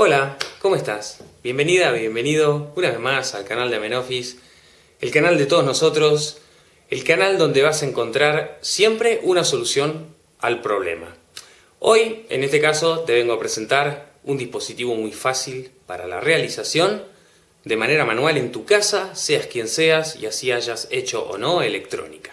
Hola, ¿cómo estás? Bienvenida, bienvenido una vez más al canal de Amenofis, el canal de todos nosotros, el canal donde vas a encontrar siempre una solución al problema. Hoy, en este caso, te vengo a presentar un dispositivo muy fácil para la realización de manera manual en tu casa, seas quien seas y así hayas hecho o no electrónica.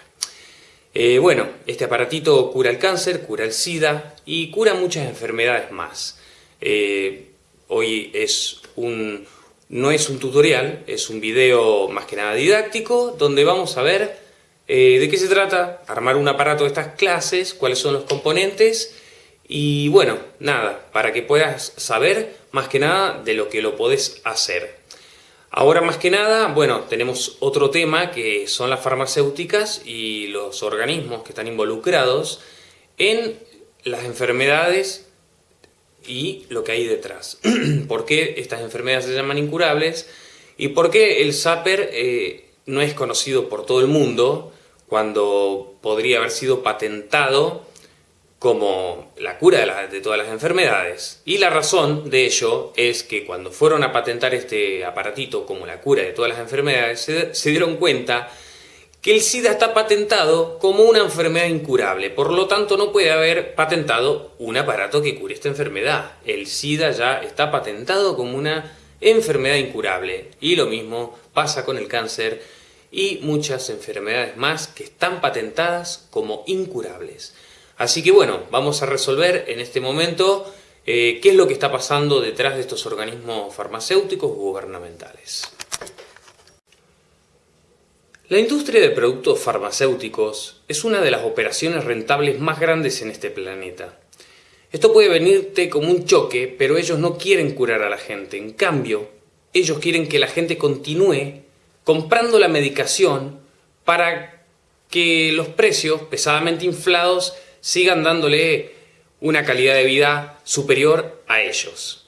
Eh, bueno, este aparatito cura el cáncer, cura el SIDA y cura muchas enfermedades más. Eh, Hoy es un, no es un tutorial, es un video más que nada didáctico, donde vamos a ver eh, de qué se trata, armar un aparato de estas clases, cuáles son los componentes, y bueno, nada, para que puedas saber más que nada de lo que lo podés hacer. Ahora más que nada, bueno, tenemos otro tema que son las farmacéuticas y los organismos que están involucrados en las enfermedades y lo que hay detrás. ¿Por qué estas enfermedades se llaman incurables? ¿Y por qué el Zapper eh, no es conocido por todo el mundo cuando podría haber sido patentado como la cura de, todas las enfermedades? Y la razón de ello es que cuando fueron a patentar este aparatito como la cura de todas las enfermedades, se dieron cuenta que el SIDA está patentado como una enfermedad incurable, por lo tanto no puede haber patentado un aparato que cure esta enfermedad. El SIDA ya está patentado como una enfermedad incurable y lo mismo pasa con el cáncer y muchas enfermedades más que están patentadas como incurables. Así que bueno, vamos a resolver en este momento eh, qué es lo que está pasando detrás de estos organismos farmacéuticos gubernamentales. La industria de productos farmacéuticos es una de las operaciones rentables más grandes en este planeta. Esto puede venirte como un choque, pero ellos no quieren curar a la gente. En cambio, ellos quieren que la gente continúe comprando la medicación para que los precios pesadamente inflados sigan dándole una calidad de vida superior a ellos.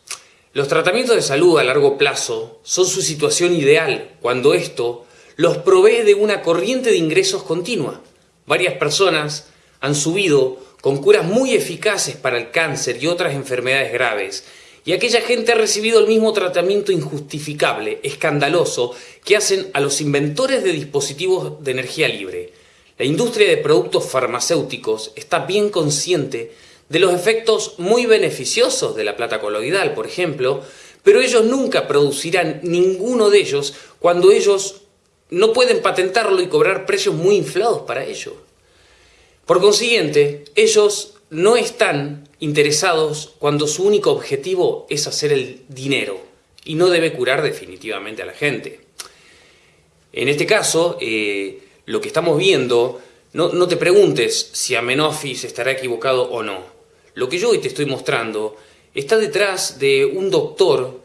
Los tratamientos de salud a largo plazo son su situación ideal cuando esto los provee de una corriente de ingresos continua. Varias personas han subido con curas muy eficaces para el cáncer y otras enfermedades graves, y aquella gente ha recibido el mismo tratamiento injustificable, escandaloso, que hacen a los inventores de dispositivos de energía libre. La industria de productos farmacéuticos está bien consciente de los efectos muy beneficiosos de la plata coloidal, por ejemplo, pero ellos nunca producirán ninguno de ellos cuando ellos no pueden patentarlo y cobrar precios muy inflados para ello. Por consiguiente, ellos no están interesados cuando su único objetivo es hacer el dinero y no debe curar definitivamente a la gente. En este caso, eh, lo que estamos viendo, no, no te preguntes si Amenofis estará equivocado o no. Lo que yo hoy te estoy mostrando está detrás de un doctor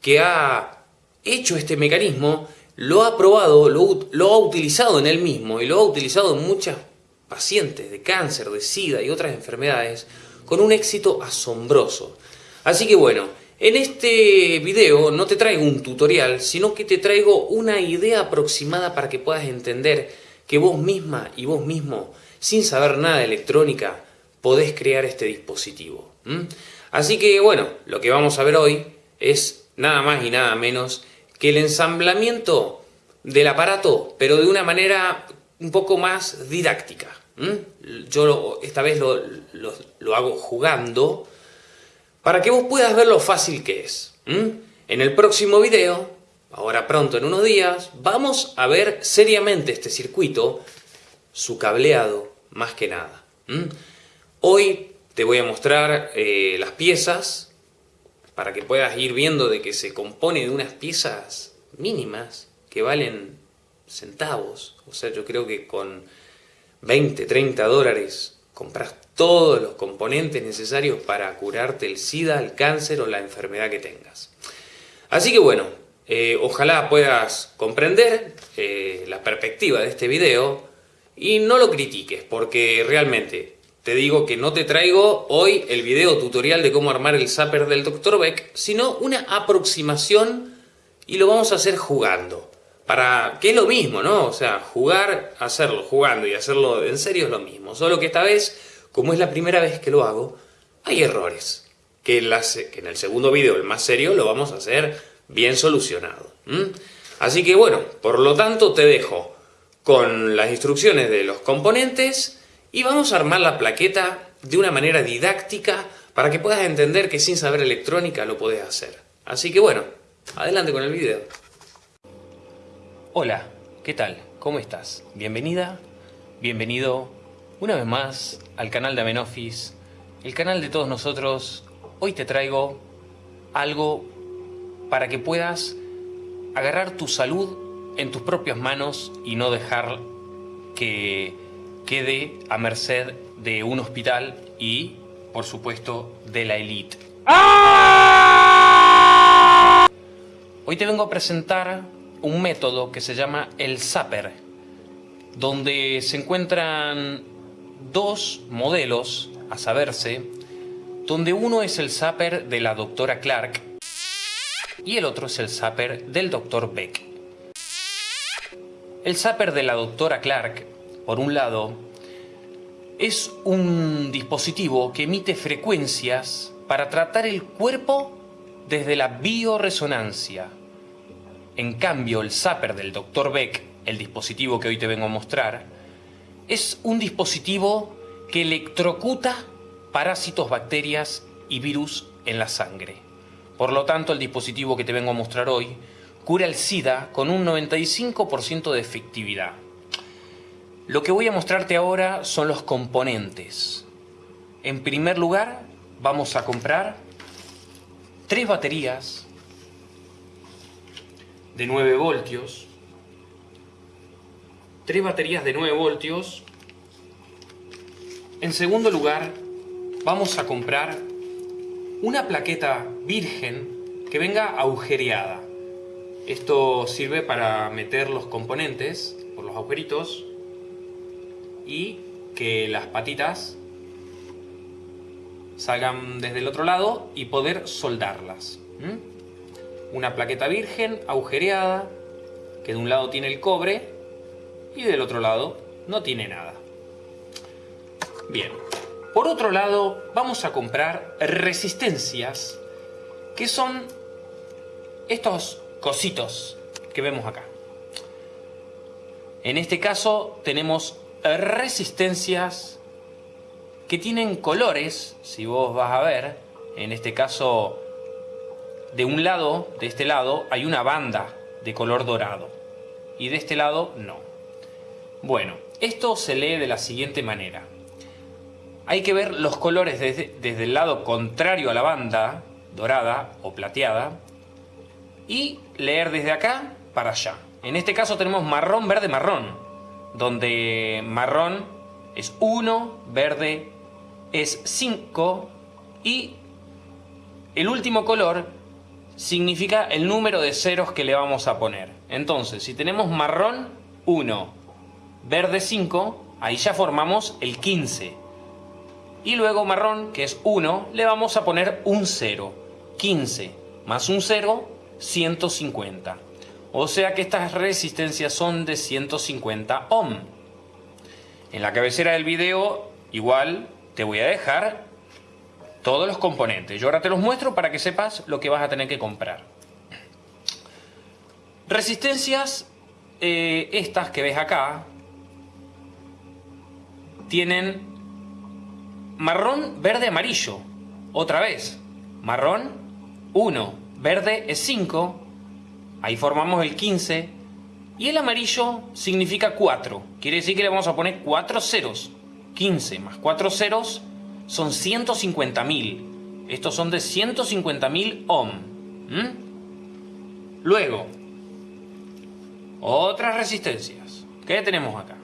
que ha hecho este mecanismo lo ha probado, lo, ha utilizado en él mismo y lo ha utilizado en muchas pacientes de cáncer, de sida y otras enfermedades con un éxito asombroso. Así que bueno, en este video no te traigo un tutorial, sino que te traigo una idea aproximada para que puedas entender que vos misma y vos mismo, sin saber nada de electrónica, podés crear este dispositivo. Así que bueno, lo que vamos a ver hoy es nada más y nada menos que el ensamblamiento del aparato, pero de una manera un poco más didáctica. Yo esta vez lo, hago jugando para que vos puedas ver lo fácil que es. En el próximo video, ahora pronto en unos días, vamos a ver seriamente este circuito, su cableado más que nada. Hoy te voy a mostrar eh, las piezas, para que puedas ir viendo de que se compone de unas piezas mínimas que valen centavos. O sea, yo creo que con 20, 30 dólares compras todos los componentes necesarios para curarte el SIDA, el cáncer o la enfermedad que tengas. Así que bueno, eh, ojalá puedas comprender eh, la perspectiva de este video y no lo critiques, porque realmente te digo que no te traigo hoy el video tutorial de cómo armar el zapper del Dr. Beck, sino una aproximación y lo vamos a hacer jugando. Para que es lo mismo, ¿no? O sea, jugar, hacerlo jugando y hacerlo en serio es lo mismo. Solo que esta vez, como es la primera vez que lo hago, hay errores. que, en el segundo video, el más serio, lo vamos a hacer bien solucionado. Así que bueno, por lo tanto te dejo con las instrucciones de los componentes y vamos a armar la plaqueta de una manera didáctica para que puedas entender que sin saber electrónica lo puedes hacer. Así que bueno, adelante con el video. Hola, ¿qué tal? ¿Cómo estás? Bienvenida, bienvenido una vez más al canal de Amenofis, el canal de todos nosotros. Hoy te traigo algo para que puedas agarrar tu salud en tus propias manos y no dejar que quede a merced de un hospital y, por supuesto, de la élite. Hoy te vengo a presentar un método que se llama el Zapper, donde se encuentran dos modelos, a saberse, donde uno es el Zapper de la doctora Clark y el otro es el Zapper del doctor Beck. El Zapper de la doctora Clark, por un lado, es un dispositivo que emite frecuencias para tratar el cuerpo desde la bioresonancia. En cambio, el Zapper del Dr. Beck, el dispositivo que hoy te vengo a mostrar, es un dispositivo que electrocuta parásitos, bacterias y virus en la sangre. Por lo tanto, el dispositivo que te vengo a mostrar hoy cura el SIDA con un 95% de efectividad. Lo que voy a mostrarte ahora son los componentes. En primer lugar, vamos a comprar tres baterías de 9 voltios. Tres baterías de 9 voltios. En segundo lugar, vamos a comprar una plaqueta virgen que venga agujereada. Esto sirve para meter los componentes por los agujeritos y que las patitas salgan desde el otro lado y poder soldarlas. Una plaqueta virgen agujereada que de un lado tiene el cobre y del otro lado no tiene nada. Bien, por otro lado vamos a comprar resistencias que son estos cositos que vemos acá. En este caso tenemos resistencias que tienen colores, si vos vas a ver, en este caso de un lado, de este lado, hay una banda de color dorado y de este lado no. Bueno, esto se lee de la siguiente manera. Hay que ver los colores desde, el lado contrario a la banda, dorada o plateada, y leer desde acá para allá. En este caso tenemos marrón, verde, marrón donde marrón es 1, verde es 5 y el último color significa el número de ceros que le vamos a poner. Entonces, si tenemos marrón 1, verde 5, ahí ya formamos el 15. Y luego marrón, que es 1, le vamos a poner un 0. 15 más un 0, 150. O sea que estas resistencias son de 150 ohm. En la cabecera del video igual te voy a dejar todos los componentes. Yo ahora te los muestro para que sepas lo que vas a tener que comprar. Resistencias, eh, estas que ves acá, tienen marrón, verde, amarillo. Otra vez, marrón 1, verde es 5, Ahí formamos el 15. Y el amarillo significa 4. Quiere decir que le vamos a poner 4 ceros. 15 más 4 ceros son 150.000. Estos son de 150.000 ohm. Luego, otras resistencias. ¿Qué tenemos acá?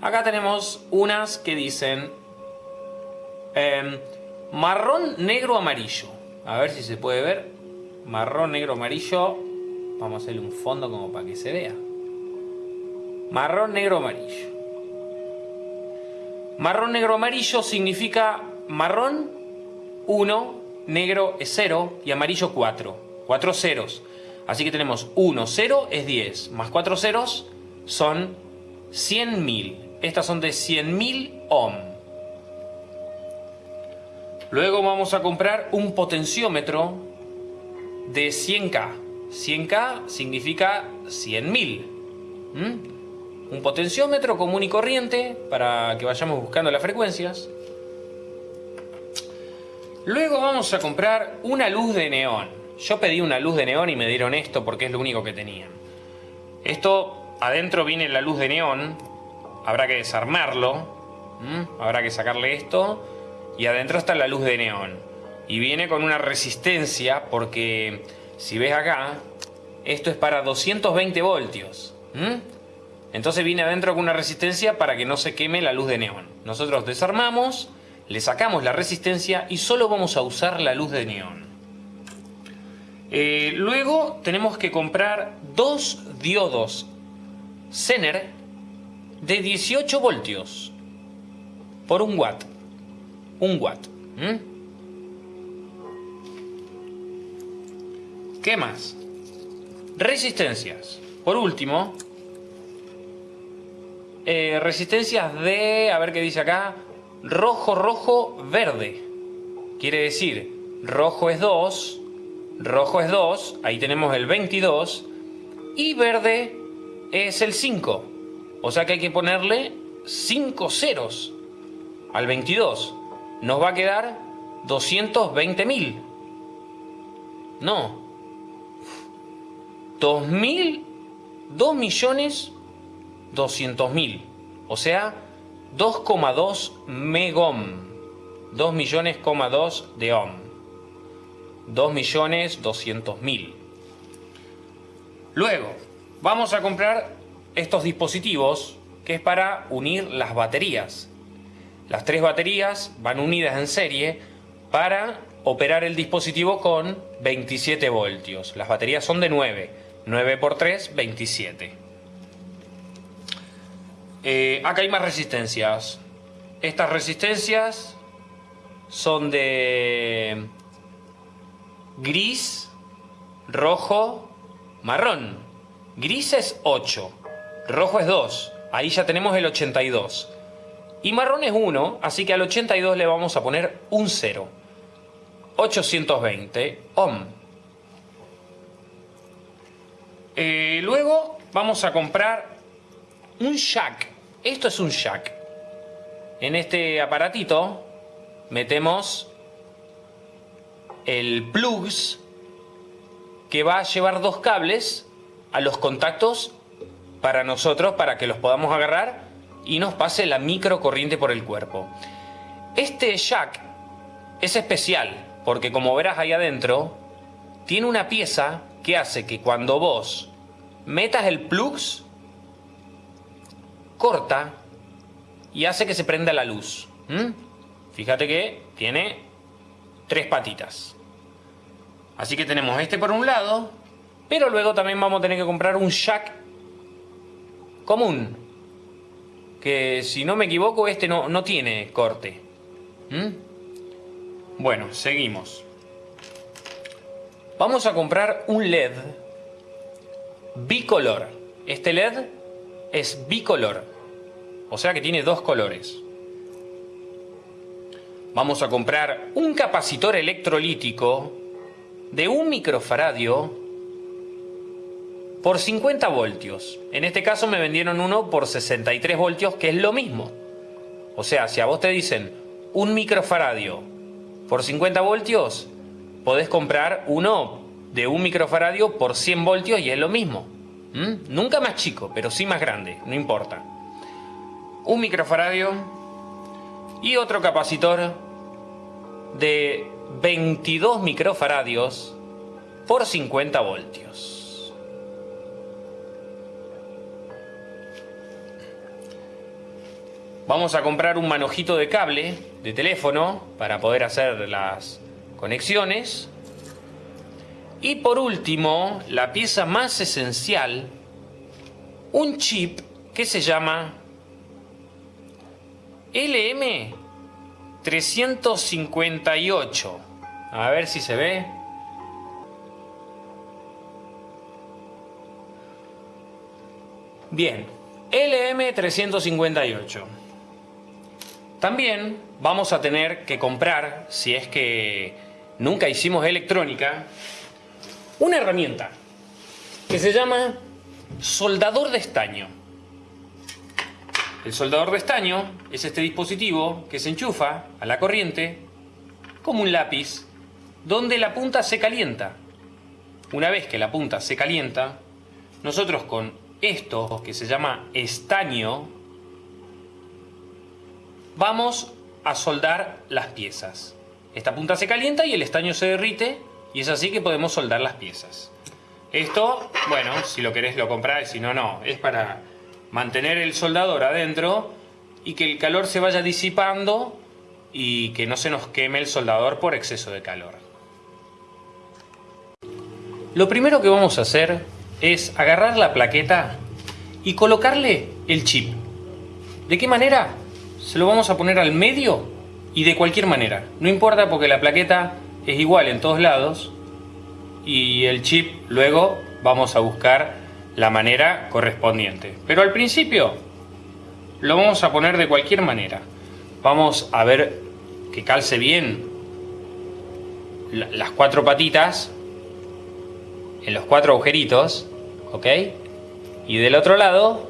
Acá tenemos unas que dicen em, marrón, negro, amarillo. A ver si se puede ver. Marrón, negro, amarillo. Vamos a hacerle un fondo como para que se vea. Marrón, negro, amarillo. Marrón, negro, amarillo significa marrón 1, negro es 0 y amarillo 4. 4 ceros. Así que tenemos 1, 0 es 10, más 4 ceros son 100.000. Estas son de 100.000 ohm. Luego vamos a comprar un potenciómetro de 100K. 100K significa 100.000. ¿Mm? Un potenciómetro común y corriente para que vayamos buscando las frecuencias. Luego vamos a comprar una luz de neón. Yo pedí una luz de neón y me dieron esto porque es lo único que tenían. Esto, adentro viene la luz de neón. Habrá que desarmarlo. Habrá que sacarle esto. Y adentro está la luz de neón. Y viene con una resistencia porque si ves acá, esto es para 220 voltios. Entonces viene adentro con una resistencia para que no se queme la luz de neón. Nosotros desarmamos le sacamos la resistencia y solo vamos a usar la luz de neón. Eh, luego tenemos que comprar dos diodos Zener de 18 voltios por un watt. Un watt. ¿Qué más? Resistencias. Por último, eh, resistencias de, a ver qué dice acá, rojo, rojo, verde. Quiere decir, rojo es 2, rojo es 2, ahí tenemos el 22, y verde es el 5. O sea que hay que ponerle 5 ceros al 22. Nos va a quedar 220.000. No. 2.000, 2 millones 200.000. O sea, 2,2 megom. 2 millones, 2 de ohm. 2 millones 200 mil. Luego, vamos a comprar estos dispositivos que es para unir las baterías. Las tres baterías van unidas en serie para operar el dispositivo con 27 voltios. Las baterías son de 9. 9 por 3, 27. Eh, acá hay más resistencias. Estas resistencias son de gris, rojo, marrón. Gris es 8, rojo es 2, ahí ya tenemos el 82. Y marrón es 1, así que al 82 le vamos a poner un 0. 820 ohm. Eh, luego vamos a comprar un jack. Esto es un jack. En este aparatito metemos el plugs que va a llevar dos cables a los contactos para nosotros, para que los podamos agarrar y nos pase la microcorriente por el cuerpo. Este jack es especial porque como verás ahí adentro, tiene una pieza que hace que cuando vos metas el plugs corta y hace que se prenda la luz. Fíjate que tiene tres patitas. Así que tenemos este por un lado, pero luego también vamos a tener que comprar un jack común. Que si no me equivoco, este no, no tiene corte. Bueno, seguimos. Vamos a comprar un LED bicolor. Este LED es bicolor, o sea que tiene dos colores. Vamos a comprar un capacitor electrolítico de un microfaradio por 50 voltios. En este caso me vendieron uno por 63 voltios, que es lo mismo. O sea, si a vos te dicen un microfaradio por 50 voltios, podés comprar uno de un microfaradio por 100 voltios y es lo mismo. ¿Mm? Nunca más chico, pero sí más grande, no importa. Un microfaradio y otro capacitor de 22 microfaradios por 50 voltios. Vamos a comprar un manojito de cable de teléfono para poder hacer las conexiones y por último, la pieza más esencial, un chip que se llama LM358. A ver si se ve. Bien, LM358. También vamos a tener que comprar, si es que nunca hicimos electrónica, una herramienta que se llama soldador de estaño. El soldador de estaño es este dispositivo que se enchufa a la corriente como un lápiz donde la punta se calienta. Una vez que la punta se calienta, nosotros con esto que se llama estaño vamos a soldar las piezas. Esta punta se calienta y el estaño se derrite y es así que podemos soldar las piezas. Esto, bueno, si lo querés lo comprás, si no, no. Es para mantener el soldador adentro y que el calor se vaya disipando y que no se nos queme el soldador por exceso de calor. Lo primero que vamos a hacer es agarrar la plaqueta y colocarle el chip. ¿De qué manera? Se lo vamos a poner al medio y de cualquier manera. No importa porque la plaqueta es igual en todos lados y el chip luego vamos a buscar la manera correspondiente. Pero al principio lo vamos a poner de cualquier manera. Vamos a ver que calce bien las cuatro patitas en los cuatro agujeritos, ¿ok? Y del otro lado,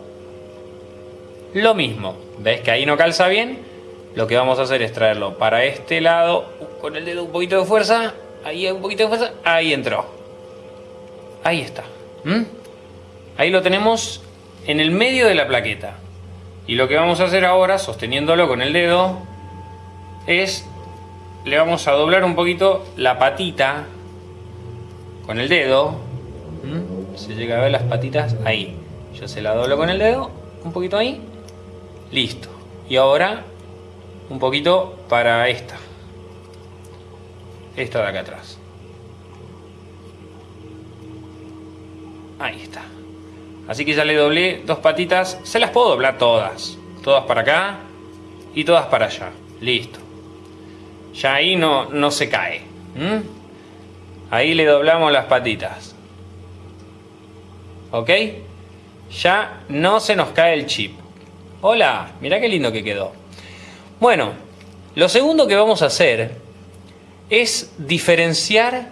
lo mismo. ¿Ves que ahí no calza bien? Lo que vamos a hacer es traerlo para este lado, con el dedo un poquito de fuerza, ahí un poquito de fuerza, ahí entró. Ahí está. Ahí lo tenemos en el medio de la plaqueta. Y lo que vamos a hacer ahora, sosteniéndolo con el dedo, es le vamos a doblar un poquito la patita con el dedo. Se llega a ver las patitas ahí. Yo se la doblo con el dedo, un poquito ahí. Listo. Y ahora un poquito para esta. Esta de acá atrás. Ahí está. Así que ya le doblé dos patitas. Se las puedo doblar todas. Todas para acá y todas para allá. Listo. Ya ahí no, no se cae. Ahí le doblamos las patitas. ¿Ok? Ya no se nos cae el chip. Hola, mira qué lindo que quedó. Bueno, lo segundo que vamos a hacer es diferenciar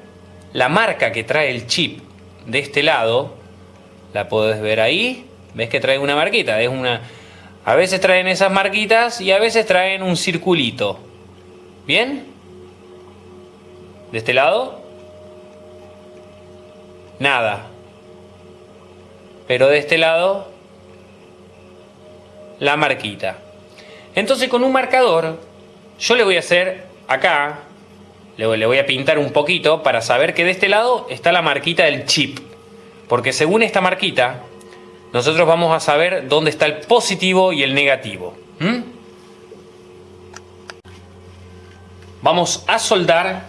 la marca que trae el chip de este lado la podés ver ahí. ¿Ves que trae una marquita? Es una... A veces traen esas marquitas y a veces traen un circulito. ¿Bien? De este lado. Nada. Pero de este lado, la marquita. Entonces con un marcador, yo le voy a hacer acá, le voy a pintar un poquito para saber que de este lado está la marquita del chip. Porque según esta marquita, nosotros vamos a saber dónde está el positivo y el negativo. Vamos a soldar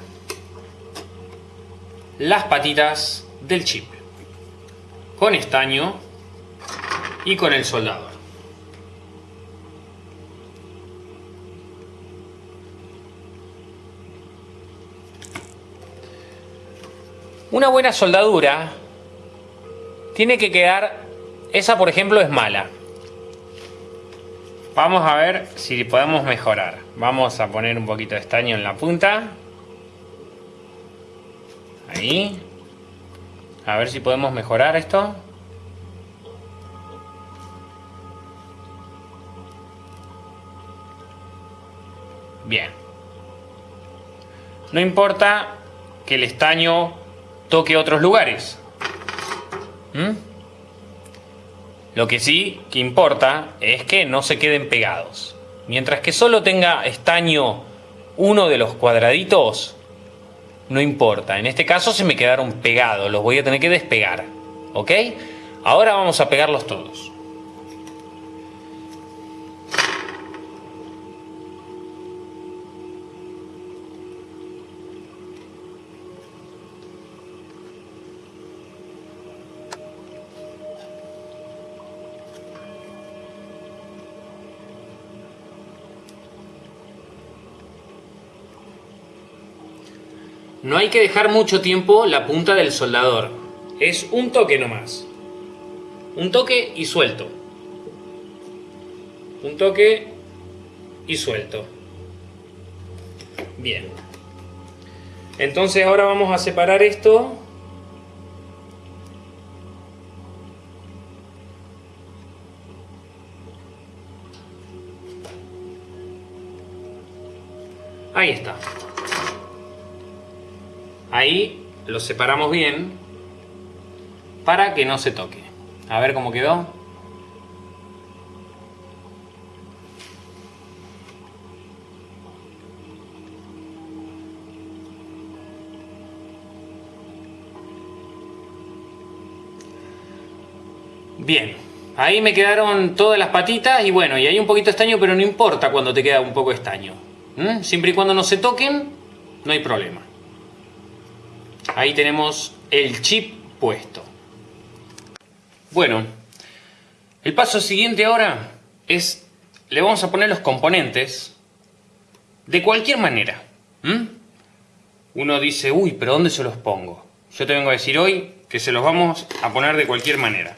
las patitas del chip con estaño y con el soldador. Una buena soldadura tiene que quedar, esa por ejemplo es mala. Vamos a ver si podemos mejorar. Vamos a poner un poquito de estaño en la punta. Ahí. A ver si podemos mejorar esto. Bien. No importa que el estaño toque otros lugares. ¿Mm? Lo que sí que importa es que no se queden pegados. Mientras que solo tenga estaño uno de los cuadraditos, no importa. En este caso se me quedaron pegados, los voy a tener que despegar. ¿Ok? Ahora vamos a pegarlos todos. No hay que dejar mucho tiempo la punta del soldador. Es un toque nomás. Un toque y suelto. Un toque y suelto. Bien. Entonces ahora vamos a separar esto. Ahí está. Ahí lo separamos bien para que no se toque. A ver cómo quedó. Bien, ahí me quedaron todas las patitas y bueno, y hay un poquito de estaño, pero no importa cuando te queda un poco de estaño. Siempre y cuando no se toquen, no hay problema. Ahí tenemos el chip puesto. Bueno, el paso siguiente ahora es, le vamos a poner los componentes de cualquier manera. Uno dice, uy, pero ¿dónde se los pongo? Yo te vengo a decir hoy que se los vamos a poner de cualquier manera.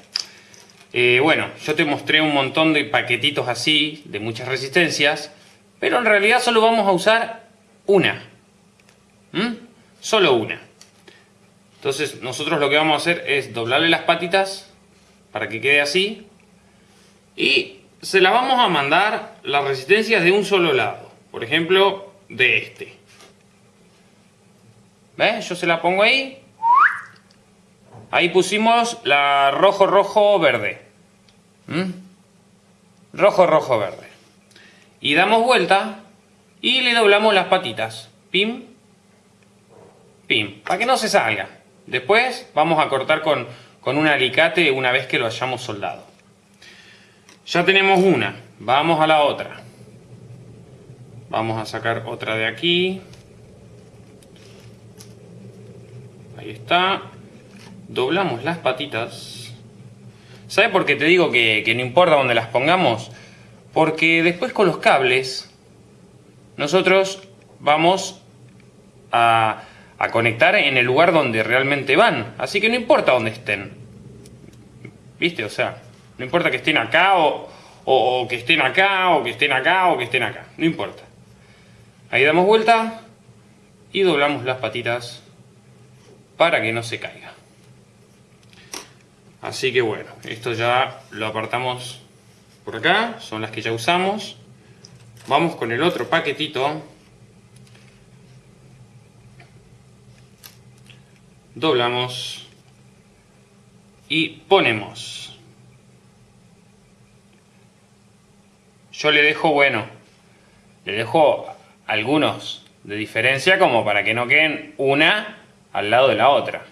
Eh, bueno, yo te mostré un montón de paquetitos así, de muchas resistencias, pero en realidad solo vamos a usar una. Solo una. Entonces nosotros lo que vamos a hacer es doblarle las patitas para que quede así. Y se las vamos a mandar las resistencias de un solo lado. Por ejemplo, de este. ¿Ves? Yo se la pongo ahí Ahí pusimos la rojo, rojo, verde. ¿Mm? Rojo, rojo, verde. Y damos vuelta y le doblamos las patitas. Pim, pim, para que no se salga. Después vamos a cortar con, con un alicate una vez que lo hayamos soldado. Ya tenemos una, vamos a la otra. Vamos a sacar otra de aquí. Ahí está doblamos las patitas. ¿Sabe por qué te digo que, no importa dónde las pongamos? Porque después con los cables nosotros vamos a, conectar en el lugar donde realmente van. Así que no importa dónde estén. ¿Viste? O sea, no importa que estén acá o, o, que estén acá o que estén acá o que estén acá. No importa. Ahí damos vuelta y doblamos las patitas para que no se caiga. Así que bueno, esto ya lo apartamos por acá, son las que ya usamos. Vamos con el otro paquetito. Doblamos y ponemos. Yo le dejo, bueno, le dejo algunos de diferencia como para que no queden una al lado de la otra.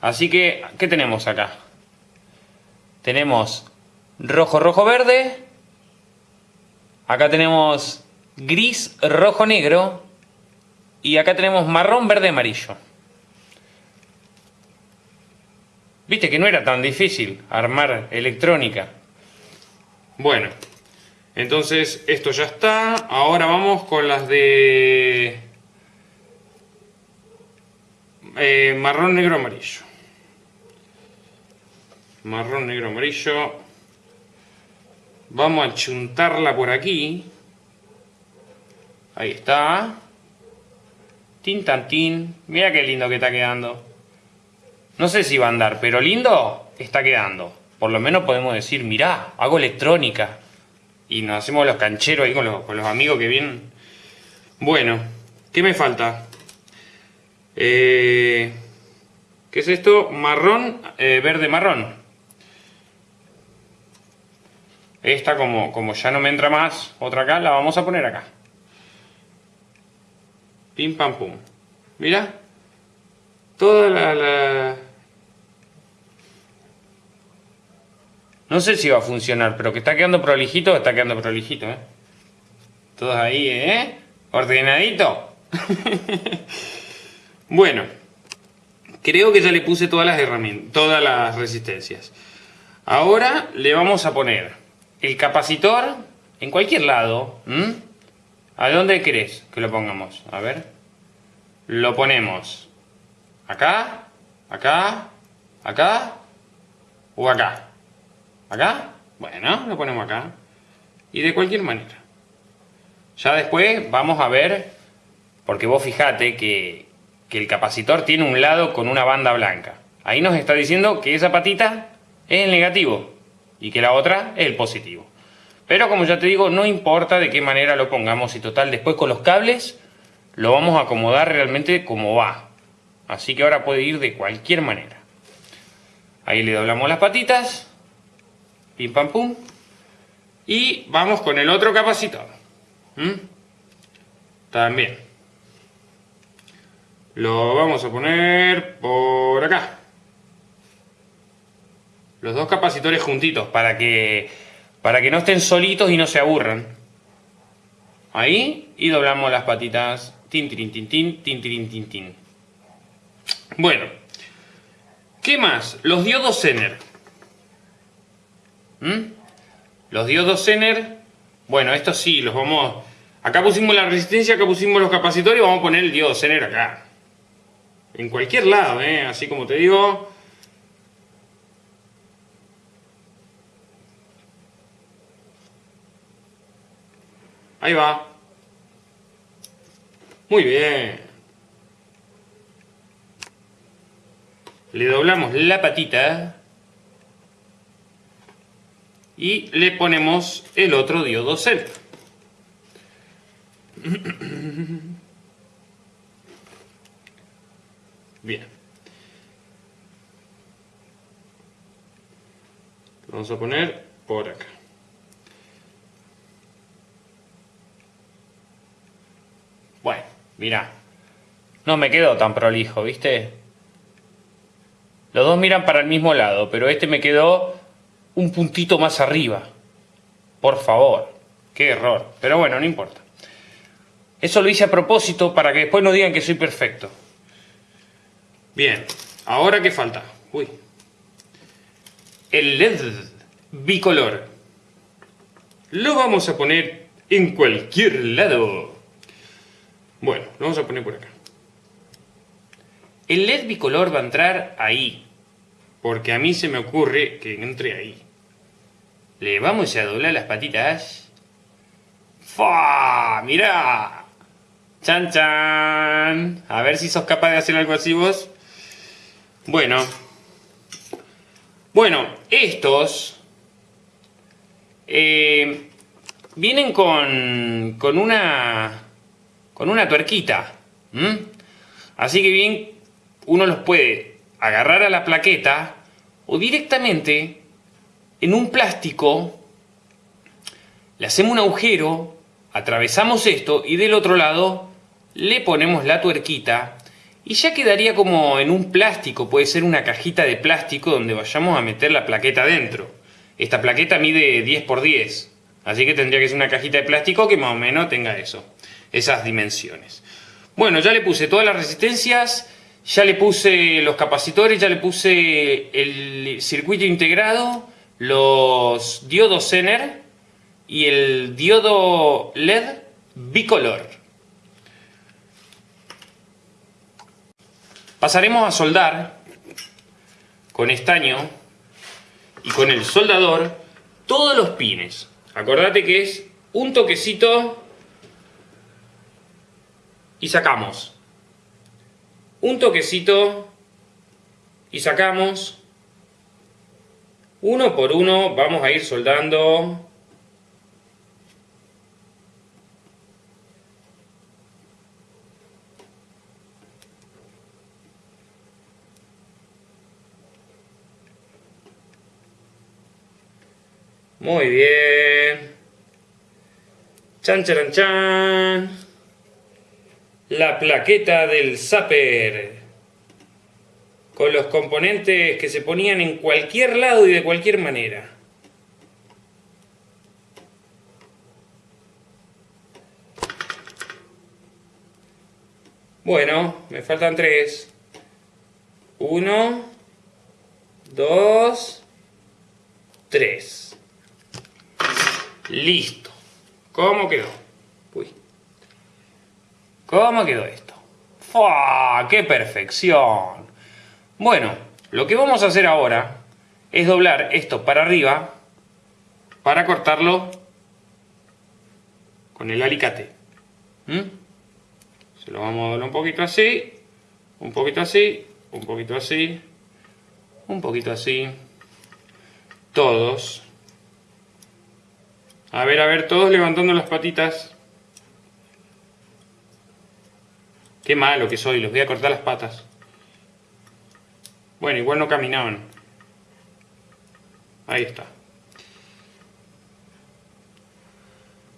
Así que, ¿qué tenemos acá? Tenemos rojo, rojo, verde. Acá tenemos gris, rojo, negro. Y acá tenemos marrón, verde, amarillo. Viste que no era tan difícil armar electrónica. Bueno, entonces esto ya está. Ahora vamos con las de eh, marrón, negro, amarillo marrón, negro, amarillo. Vamos a chuntarla por aquí. Ahí está. Tin tan tin. Mira qué lindo que está quedando. No sé si va a andar, pero lindo está quedando. Por lo menos podemos decir, mirá, hago electrónica. Y nos hacemos los cancheros ahí con los, amigos que vienen. Bueno, ¿qué me falta? Eh, ¿Qué es esto? Marrón, eh, verde marrón. Esta, como, como ya no me entra más, otra acá, la vamos a poner acá. Pim, pam, pum. Mira. Toda la, No sé si va a funcionar, pero que está quedando prolijito, está quedando prolijito, ¿eh? Todos ahí, ¿eh? Ordenadito. bueno. Creo que ya le puse todas las herramientas, todas las resistencias. Ahora le vamos a poner el capacitor en cualquier lado. ¿A dónde querés que lo pongamos? A ver. Lo ponemos acá, acá, acá o acá. ¿Acá? Bueno, lo ponemos acá. Y de cualquier manera. Ya después vamos a ver, porque vos fijate que, que el capacitor tiene un lado con una banda blanca. Ahí nos está diciendo que esa patita es el negativo y que la otra es el positivo. Pero como ya te digo, no importa de qué manera lo pongamos y total, después con los cables lo vamos a acomodar realmente como va. Así que ahora puede ir de cualquier manera. Ahí le doblamos las patitas. Pim pam pum. Y vamos con el otro capacitor. ¿Mm? También. Lo vamos a poner por acá. Los dos capacitores juntitos para que, para que no estén solitos y no se aburran. Ahí. Y doblamos las patitas. Tin, tin, tin, tin, tin, tin, tin, tin. Bueno. ¿Qué más? Los diodos Zener. ¿Mm? Los diodos Zener. Bueno, estos sí, los vamos... Acá pusimos la resistencia, acá pusimos los capacitores vamos a poner el diodo Zener acá. En cualquier lado, ¿eh? Así como te digo... Ahí va. Muy bien. Le doblamos la patita. Y le ponemos el otro diodo C. Bien. vamos a poner por acá. Bueno, mira. No me quedó tan prolijo, ¿viste? Los dos miran para el mismo lado, pero este me quedó un puntito más arriba. Por favor. Qué error. Pero bueno, no importa. Eso lo hice a propósito para que después no digan que soy perfecto. Bien. Ahora qué falta. Uy. El LED bicolor. Lo vamos a poner en cualquier lado. Bueno, lo vamos a poner por acá. El LED bicolor va a entrar ahí. Porque a mí se me ocurre que entre ahí. Le vamos a doblar las patitas. ¡Fa! ¡Mirá! ¡Chan, chan! A ver si sos capaz de hacer algo así vos. Bueno. Bueno, estos... Eh, vienen con, con una con una tuerquita. Así que bien, uno los puede agarrar a la plaqueta o directamente en un plástico le hacemos un agujero, atravesamos esto y del otro lado le ponemos la tuerquita y ya quedaría como en un plástico, puede ser una cajita de plástico donde vayamos a meter la plaqueta dentro. Esta plaqueta mide 10 por 10, así que tendría que ser una cajita de plástico que más o menos tenga eso esas dimensiones. Bueno, ya le puse todas las resistencias, ya le puse los capacitores, ya le puse el circuito integrado, los diodos Zener y el diodo LED bicolor. Pasaremos a soldar con estaño y con el soldador todos los pines. Acordate que es un toquecito y sacamos. Un toquecito y sacamos. Uno por uno vamos a ir soldando. Muy bien. Chan, chan, chan la plaqueta del Zapper con los componentes que se ponían en cualquier lado y de cualquier manera. Bueno, me faltan tres. Uno, dos, tres. Listo. ¿Cómo quedó? ¿Cómo quedó esto? ¡Fua! ¡Qué perfección! Bueno, lo que vamos a hacer ahora es doblar esto para arriba para cortarlo con el alicate. ¿Mm? Se lo vamos a dar un poquito así, un poquito así, un poquito así, un poquito así. Todos. A ver, a ver, todos levantando las patitas. Qué malo que soy, los voy a cortar las patas. Bueno, igual no caminaban. Ahí está.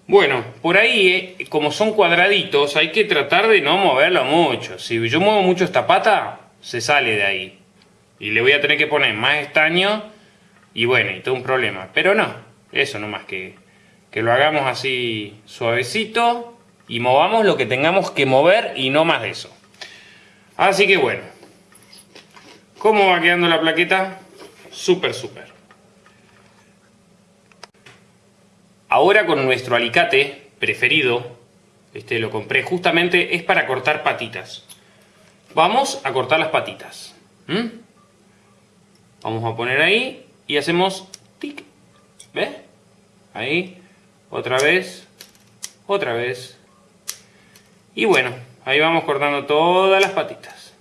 Bueno, por ahí, eh, como son cuadraditos, hay que tratar de no moverlo mucho. Si yo muevo mucho esta pata, se sale de ahí. Y le voy a tener que poner más estaño y bueno, y todo un problema. Pero no, eso nomás que, que lo hagamos así suavecito y movamos lo que tengamos que mover y no más de eso. Así que bueno, ¿cómo va quedando la plaqueta? Súper, súper. Ahora con nuestro alicate preferido, este lo compré justamente, es para cortar patitas. Vamos a cortar las patitas. Vamos a poner ahí y hacemos tic. ¿Ves? Ahí, otra vez, otra vez, y bueno, ahí vamos cortando todas las patitas.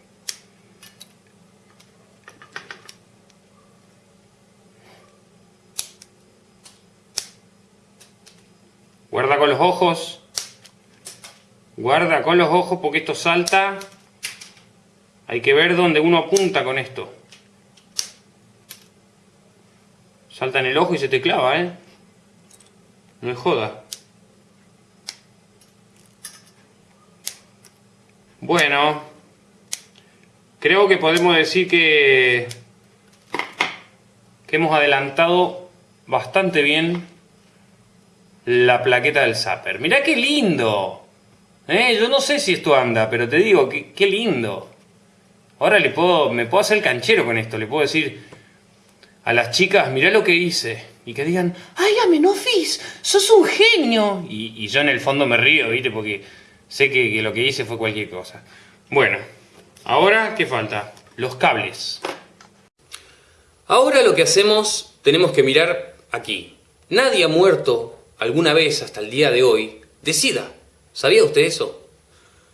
Guarda con los Guarda con los ojos porque esto salta. Hay que ver dónde uno apunta con esto. Salta en el ojo y se te clava, ¿eh? No es joda. Bueno, creo que podemos decir que, que hemos adelantado bastante bien la plaqueta del zapper. Mirá qué lindo. ¿Eh? Yo no sé si esto anda, pero te digo, qué, lindo. Ahora le puedo, me puedo hacer el canchero con esto. Le puedo decir a las chicas, mirá lo que hice. Y que digan, ¡ay, Amenofis! ¡Sos un genio! Y, y yo en el fondo me río, ¿viste? Porque Sé que, lo que hice fue cualquier cosa. Bueno, ahora, ¿qué falta? Los cables. Ahora lo que hacemos, tenemos que mirar aquí. Nadie ha muerto alguna vez hasta el día de hoy de SIDA. ¿Sabía usted eso?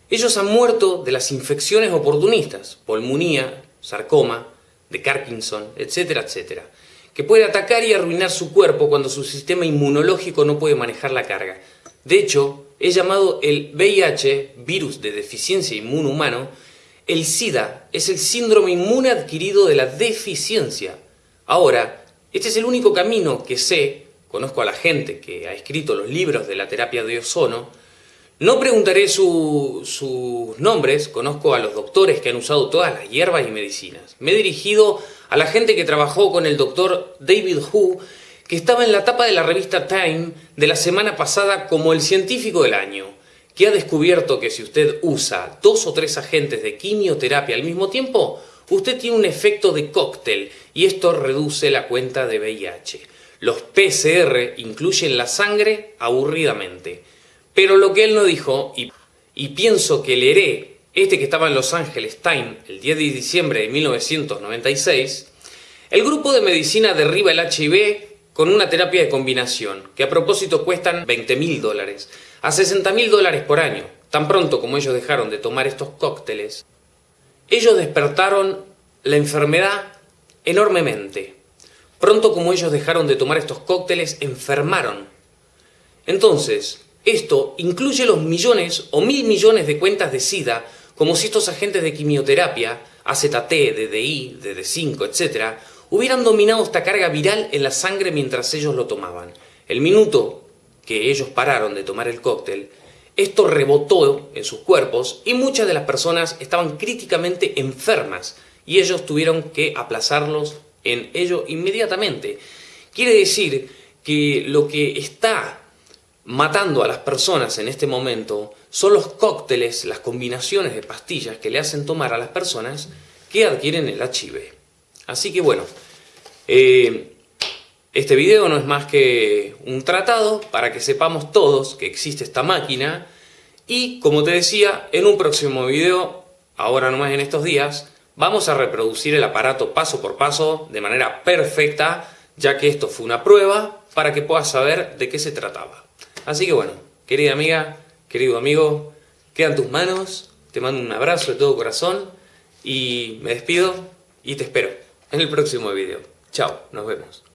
Ellos han muerto de las infecciones oportunistas, pulmonía, sarcoma, de Parkinson, etcétera, etcétera, que puede atacar y arruinar su cuerpo cuando su sistema inmunológico no puede manejar la carga. De hecho, es llamado el VIH, virus de deficiencia inmune humano, el SIDA es el síndrome inmune adquirido de la deficiencia. Ahora, este es el único camino que sé, conozco a la gente que ha escrito los libros de la terapia de ozono, no preguntaré sus nombres, conozco a los doctores que han usado todas las hierbas y medicinas. Me he dirigido a la gente que trabajó con el doctor David Hu que estaba en la tapa de la revista Time de la semana pasada como el científico del año, que ha descubierto que si usted usa dos o tres agentes de quimioterapia al mismo tiempo, usted tiene un efecto de cóctel y esto reduce la cuenta de VIH. Los PCR incluyen la sangre aburridamente. Pero lo que él no dijo, y, pienso que leeré este que estaba en Los Ángeles Time el 10 de diciembre de 1996, el grupo de medicina derriba el HIV con una terapia de combinación, que a propósito cuestan 20 mil dólares, a 60 mil dólares por año. Tan pronto como ellos dejaron de tomar estos cócteles, ellos despertaron la enfermedad enormemente. Pronto como ellos dejaron de tomar estos cócteles, enfermaron. Entonces, esto incluye los millones o mil millones de cuentas de SIDA, como si estos agentes de quimioterapia, AZT, DDI, DD5, etc., hubieran dominado esta carga viral en la sangre mientras ellos lo tomaban. El minuto que ellos pararon de tomar el cóctel, esto rebotó en sus cuerpos y muchas de las personas estaban críticamente enfermas y ellos tuvieron que aplazarlos en ello inmediatamente. Quiere decir que lo que está matando a las personas en este momento son los cócteles, las combinaciones de pastillas que le hacen tomar a las personas que adquieren el HIV. Así que bueno, eh, este video no es más que un tratado para que sepamos todos que existe esta máquina y como te decía, en un próximo video, ahora nomás en estos días, Vamos a reproducir el aparato paso por paso de manera perfecta, ya que esto fue una prueba para que puedas saber de qué se trataba. Así que bueno, querida amiga, querido amigo, quedan tus manos, te mando un abrazo de todo corazón y me despido y te espero en el próximo video. Chao, nos vemos.